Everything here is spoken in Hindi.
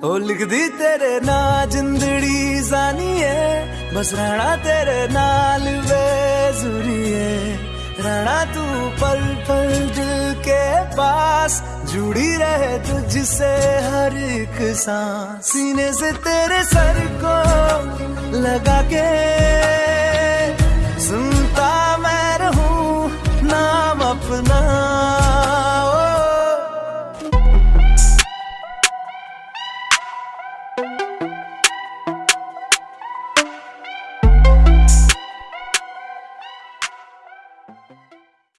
ओ लिख दी तेरे ना जिंदड़ी जानी है। बस रहना तेरे नाल वे ज़रूरी है। रहना तू पल पल दिल के पास जुड़ी रहे तुझसे हर एक सांस। सीने से तेरे सर को लगा के सुनता मैं रहूँ नाम अपना।